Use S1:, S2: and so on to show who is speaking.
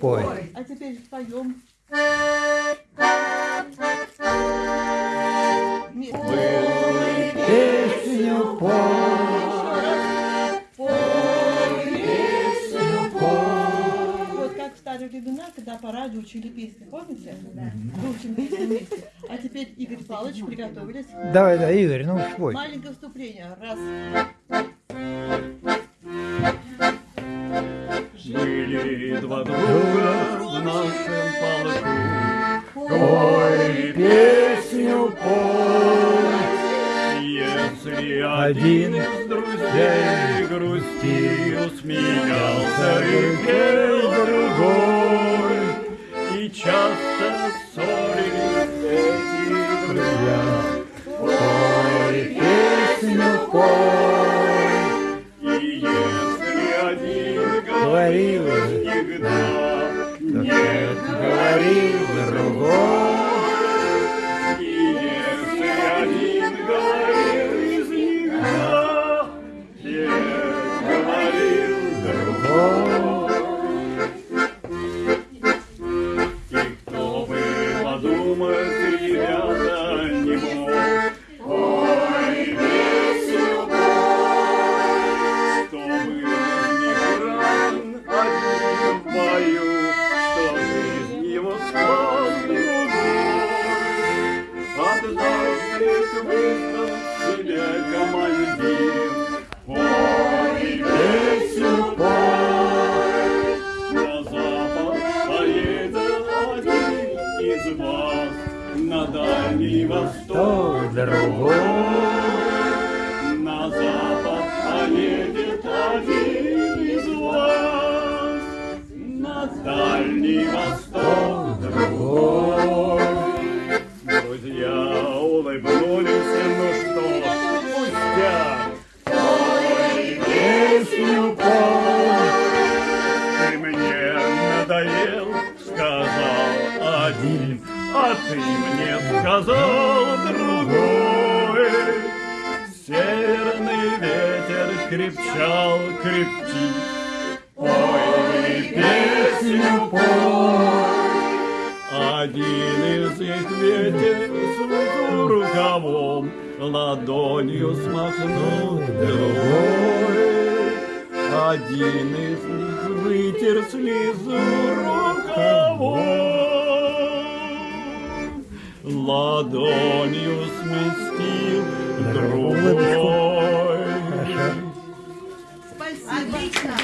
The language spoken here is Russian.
S1: Пой.
S2: А теперь споем.
S1: Песню пой.
S2: Вот как в старые времена, когда по радио учили песни, помните? Мы учим песни вместе. А теперь Игорь Павлович приготовились.
S1: Давай, да, Игорь, ну спой.
S2: Маленькое вступление. Раз.
S3: Были два друга в нашем полку.
S1: Пой песню, пой.
S3: Если
S1: Один
S3: из друзей грустил, смеялся и пел другой. И часто ссорились эти друзья.
S1: Пой песню, пой.
S3: И если один
S1: Говорил,
S3: говорил всегда,
S1: Нет, говорил другой.
S3: И если один говорил всегда, нет, говорил И кто бы подумать, ребята, не мог. Вызвал себе командир. Ой, песню пой, на запад поедет один из вас, на дальний восток
S1: Другой.
S3: на запад поедет один из вас, на дальний восток другой. Друзья улыбнулись, ну что, пустяк. Ой, песню пой, ты мне надоел, сказал один, а ты мне сказал другой. Северный ветер крепчал, крепчит, Ой, песню пой. Один из их ветер свою рукавом Ладонью смахнул другой. Один из них вытер слезу рукавом Ладонью сместил другой.
S2: Спасибо.
S4: Отлично.